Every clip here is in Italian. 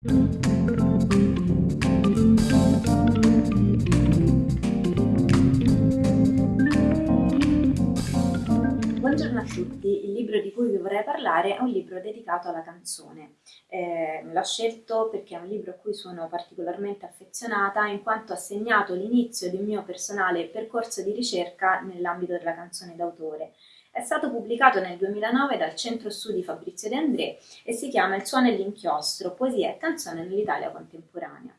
Buongiorno a tutti, il libro di cui vi vorrei parlare è un libro dedicato alla canzone. Eh, l'ho scelto perché è un libro a cui sono particolarmente affezionata in quanto ha segnato l'inizio di un mio personale percorso di ricerca nell'ambito della canzone d'autore. È stato pubblicato nel 2009 dal Centro Studi Fabrizio De André e si chiama Il suono e l'inchiostro, poesia e canzone nell'Italia contemporanea.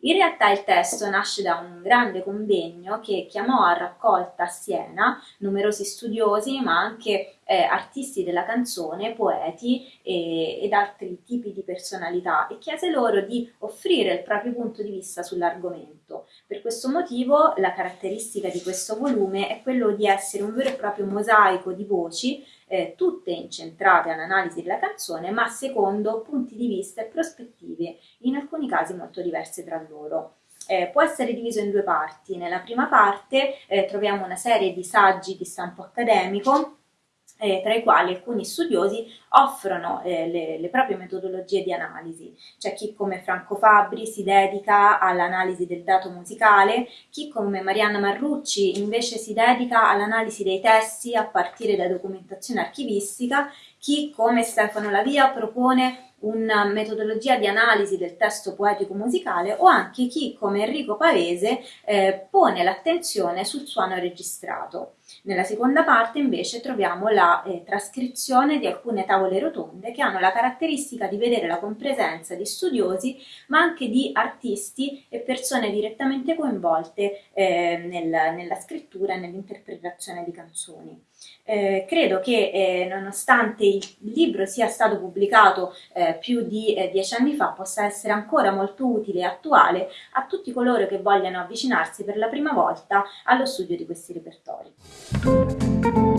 In realtà il testo nasce da un grande convegno che chiamò a raccolta a Siena numerosi studiosi ma anche eh, artisti della canzone, poeti e, ed altri tipi di personalità e chiese loro di offrire il proprio punto di vista sull'argomento. Questo motivo la caratteristica di questo volume è quello di essere un vero e proprio mosaico di voci eh, tutte incentrate all'analisi della canzone, ma secondo punti di vista e prospettive, in alcuni casi molto diverse tra loro. Eh, può essere diviso in due parti. Nella prima parte eh, troviamo una serie di saggi di stampo accademico eh, tra i quali alcuni studiosi offrono eh, le, le, proprie metodologie di analisi. C'è chi come Franco Fabri si dedica all'analisi del dato musicale, chi come Marianna Marrucci invece si dedica all'analisi dei testi a partire da documentazione archivistica, chi come Stefano Lavia propone una metodologia di analisi del testo poetico musicale o anche chi come Enrico Pavese eh, pone l'attenzione sul suono registrato. Nella seconda parte invece troviamo la eh, trascrizione di alcune tavole rotonde che hanno la caratteristica di vedere la compresenza di studiosi ma anche di artisti e persone direttamente coinvolte eh, nel, nella scrittura e nell'interpretazione di canzoni. Eh, credo che eh, nonostante il libro sia stato pubblicato eh, più di eh, dieci anni fa possa essere ancora molto utile e attuale a tutti coloro che vogliano avvicinarsi per la prima volta allo studio di questi repertori. Thank you.